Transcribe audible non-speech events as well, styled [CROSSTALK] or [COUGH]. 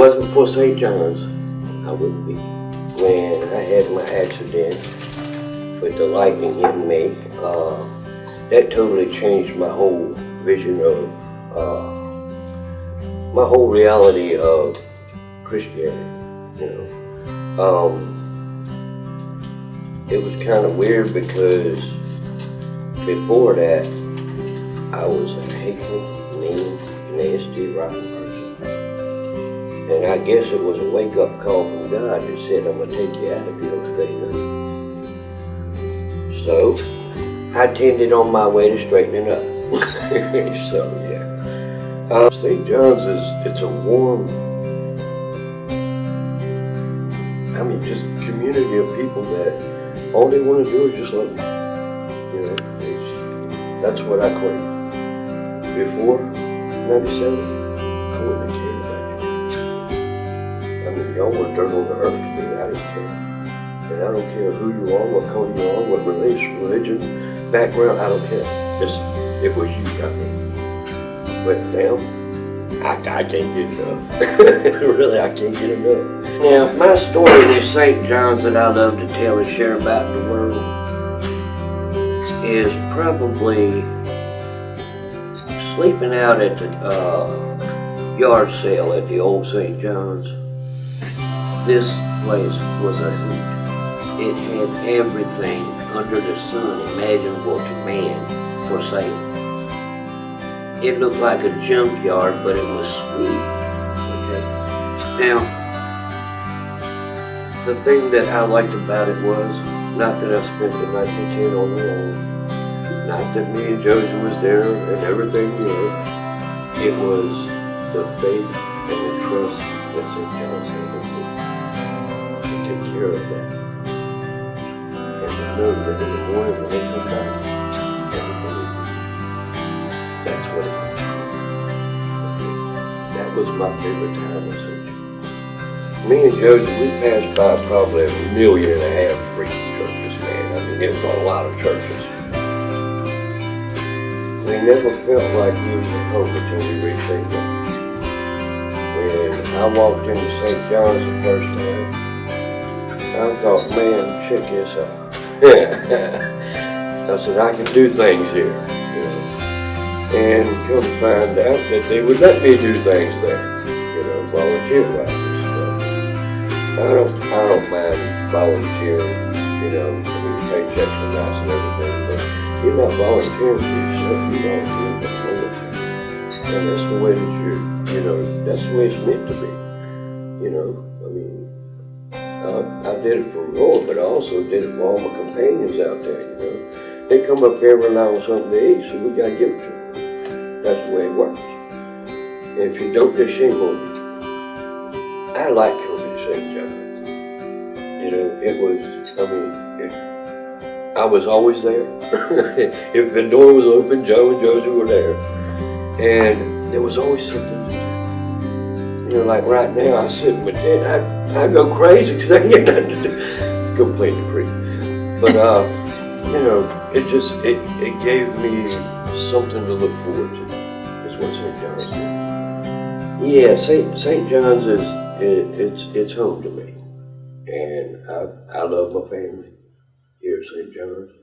wasn't for St. John's, I wouldn't be. When I had my accident with the lightning hitting me, uh, that totally changed my whole vision of, uh, my whole reality of Christianity, you know. Um, it was kind of weird because before that, I was a hateful, mean, nasty, rotten. And I guess it was a wake-up call from God that said, I'm gonna take you out if you don't straighten up. So, I tended on my way to straightening up. [LAUGHS] so, yeah. Uh, St. John's is, it's a warm, I mean, just community of people that all they want to do is just love you. You know, that's what I claim. Before 97, I wouldn't have cared. Y'all were dirt on the earth. I didn't care. And I don't care who you are, what color you are, what religion, religion, background, I don't care. Just, it was you got me. But now, I, I can't get enough. [LAUGHS] really, I can't get enough. Now, my story in St. John's that I love to tell and share about the world is probably sleeping out at the uh, yard sale at the old St. John's. This place was a hoot. It had everything under the sun imaginable to man for sale. It looked like a junkyard, but it was sweet. Okay. Now, the thing that I liked about it was, not that I spent the night to ten on the not that me and Josie was there and everything worked. It was the faith and the trust that had in me take care of that. And to know that in the morning when they come back, everything will be. That's what it was. That was my favorite time St. John's. Me and Josie, we passed by probably a million and a half free churches, man. I mean, it was a lot of churches. We never felt like we was at home until we reached. John's. When I walked into St. John's the first time, I thought, man, check this out. I said, I can do things here. You know. And come to find out that they would let me do things there, you know, volunteer-wise and stuff. I don't, I don't mind volunteering, you know, I mean, paychecks are nice and everything, but you're not volunteering for yourself, you're volunteering for the. And that's the way that you, you know, that's the way it's meant to be. You know, I mean, I, I did it for Lord, but I also did it for all my companions out there, you know. They come up here every now and something to eat, so we gotta give it to them. That's the way it works. And if you don't, there's shame on you. I like coming to St. John's. You know, it was, I mean, it, I was always there. [LAUGHS] if the door was open, Joe and Josie were there. And there was always something to do. You know, like right now, I sit my tent, I, I go crazy because I get nothing to do. [LAUGHS] Go play the creek. But, uh, you know, it just, it, it gave me something to look forward to. Is what St. John's did. Yeah, St. St. John's is, it, it's, it's home to me. And I, I love my family here at St. John's.